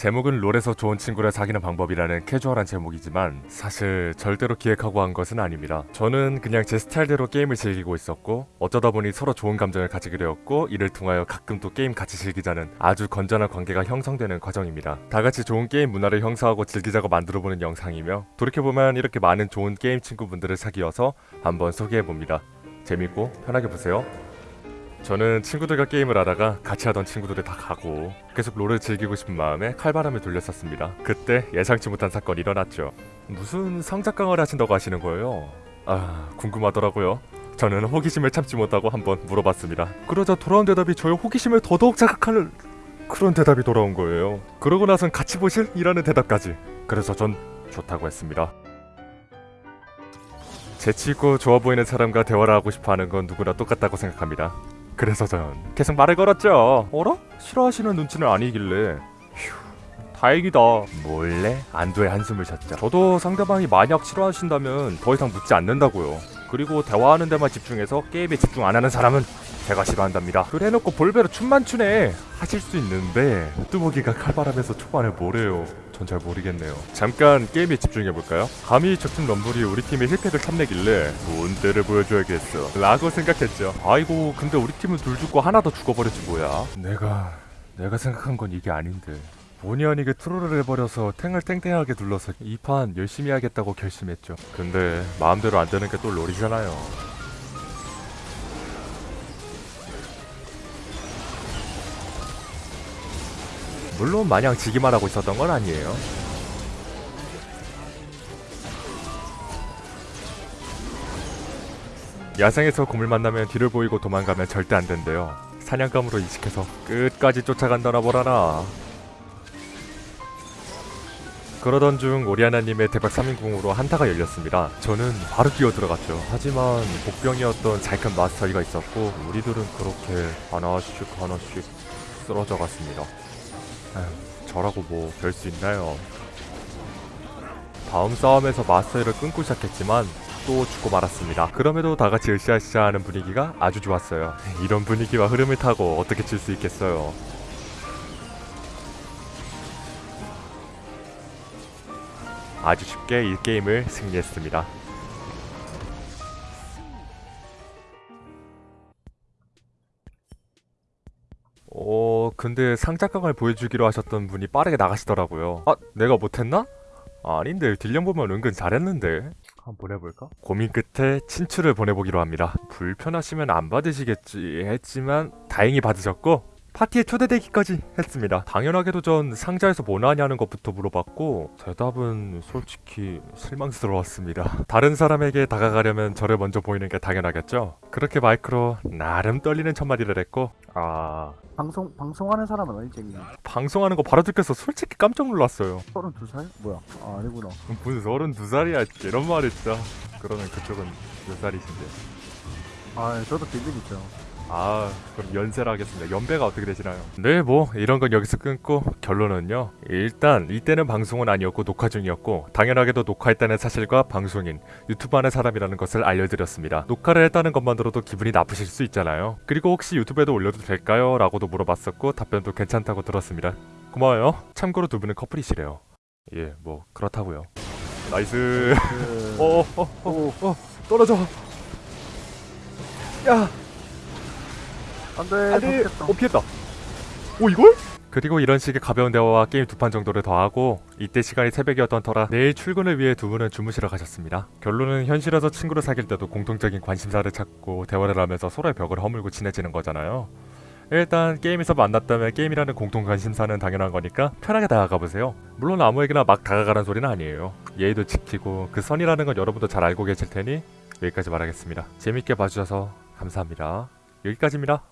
제목은 롤에서 좋은 친구를 사귀는 방법이라는 캐주얼한 제목이지만 사실 절대로 기획하고 한 것은 아닙니다. 저는 그냥 제 스타일대로 게임을 즐기고 있었고 어쩌다 보니 서로 좋은 감정을 가지게 되었고 이를 통하여 가끔 또 게임 같이 즐기자는 아주 건전한 관계가 형성되는 과정입니다. 다 같이 좋은 게임 문화를 형성하고 즐기자고 만들어보는 영상이며 돌이켜보면 이렇게 많은 좋은 게임 친구분들을 사귀어서 한번 소개해봅니다. 재밌고 편하게 보세요. 저는 친구들과 게임을 하다가 같이 하던 친구들이 다 가고 계속 롤을 즐기고 싶은 마음에 칼바람을 돌렸었습니다. 그때 예상치 못한 사건이 일어났죠. 무슨 성작강을 하신다고 하시는 거예요? 아 궁금하더라고요. 저는 호기심을 참지 못하고 한번 물어봤습니다. 그러자 돌아온 대답이 저의 호기심을 더더욱 자극하는 그런 대답이 돌아온 거예요. 그러고 나선 같이 보실? 이라는 대답까지. 그래서 전 좋다고 했습니다. 재치있고 좋아 보이는 사람과 대화를 하고 싶어 하는 건 누구나 똑같다고 생각합니다. 그래서 전 계속 말을 걸었죠. 어라? 싫어하시는 눈치는 아니길래. 휴, 다행이다. 몰래 안도의 한숨을 쉬었죠. 저도 상대방이 만약 싫어하신다면 더 이상 묻지 않는다고요. 그리고 대화하는 데만 집중해서 게임에 집중 안 하는 사람은 제가 싫어한답니다. 그래놓고 볼베로 춤만 추네 하실 수 있는데 뚜벅이가 칼바람에서 초반에 뭐래요? 전 잘 모르겠네요. 잠깐 게임에 집중해볼까요? 감히 적팀 럼블이 우리 팀의 힐팩을 탐내길래 좋은 때를 보여줘야겠어 라고 생각했죠. 아이고 근데 우리 팀은 둘 죽고 하나 더 죽어버렸지 뭐야. 내가 내가 생각한 건 이게 아닌데. 본의 아니게 트롤을 해버려서 탱을 땡땡하게 둘러서 이 판 열심히 하겠다고 결심했죠. 근데 마음대로 안 되는 게 또 롤이잖아요. 물론 마냥 지기만 하고 있었던 건 아니에요. 야생에서 곰을 만나면 뒤를 보이고 도망가면 절대 안 된대요. 사냥감으로 인식해서 끝까지 쫓아간다나 뭐라나. 그러던 중 오리아나님의 대박 3인궁으로 한타가 열렸습니다. 저는 바로 끼어 들어갔죠. 하지만 복병이었던 잘큰 마스터이가 있었고 우리들은 그렇게 하나씩 하나씩 쓰러져 갔습니다. 에휴, 저라고 뭐 별 수 있나요? 다음 싸움에서 마스터를 끊고 시작했지만 또 죽고 말았습니다. 그럼에도 다 같이 으쌰으쌰 하는 분위기가 아주 좋았어요. 이런 분위기와 흐름을 타고 어떻게 칠 수 있겠어요. 아주 쉽게 이 게임을 승리했습니다. 어, 근데 상작강을 보여주기로 하셨던 분이 빠르게 나가시더라고요. 아, 내가 못했나? 아닌데 딜량 보면 은근 잘했는데 한번 보내볼까? 고민 끝에 친추를 보내보기로 합니다 불편하시면 안 받으시겠지 했지만 다행히 받으셨고 파티에 초대되기까지 했습니다. 당연하게도 전 상자에서 뭐 나냐는 것부터 물어봤고 대답은 솔직히 실망스러웠습니다. 다른 사람에게 다가가려면 저를 먼저 보이는 게 당연하겠죠? 그렇게 마이크로 나름 떨리는 첫마디를 했고 아... 방송 방송하는 사람은 아니지? 방송하는 거 바로 듣겠어. 솔직히 깜짝 놀랐어요. 32살? 뭐야? 아 아니구나. 무슨 32살이야 이런 말을 진짜 그러면 그쪽은 몇 살이신데? 아 저도 비밀 있죠 아 그럼 연세라 하겠습니다. 연배가 어떻게 되시나요? 네 뭐 이런 건 여기서 끊고 결론은요. 일단 이때는 방송은 아니었고 녹화 중이었고 당연하게도 녹화했다는 사실과 방송인 유튜브 하는 사람이라는 것을 알려드렸습니다. 녹화를 했다는 것만으로도 기분이 나쁘실 수 있잖아요. 그리고 혹시 유튜브에도 올려도 될까요? 라고도 물어봤었고 답변도 괜찮다고 들었습니다. 고마워요. 참고로 두 분은 커플이시래요. 예 뭐 그렇다고요. Nice. 그... 어어 어 어 어, 떨어져. 야 안돼 안돼 좋겠다. 어 피했다. 오 이걸? 그리고 이런 식의 가벼운 대화와 게임 두 판 정도를 더 하고 이때 시간이 새벽이었던 터라 내일 출근을 위해 두 분은 주무시러 가셨습니다. 결론은 현실에서 친구를 사귈 때도 공통적인 관심사를 찾고 대화를 하면서 서로의 벽을 허물고 친해지는 거잖아요. 일단 게임에서 만났다면 게임이라는 공통 관심사는 당연한 거니까 편하게 다가가 보세요. 물론 아무에게나 막 다가가는 소리는 아니에요. 예의도 지키고 그 선이라는 건 여러분도 잘 알고 계실 테니 여기까지 말하겠습니다. 재밌게 봐주셔서 감사합니다. 여기까지입니다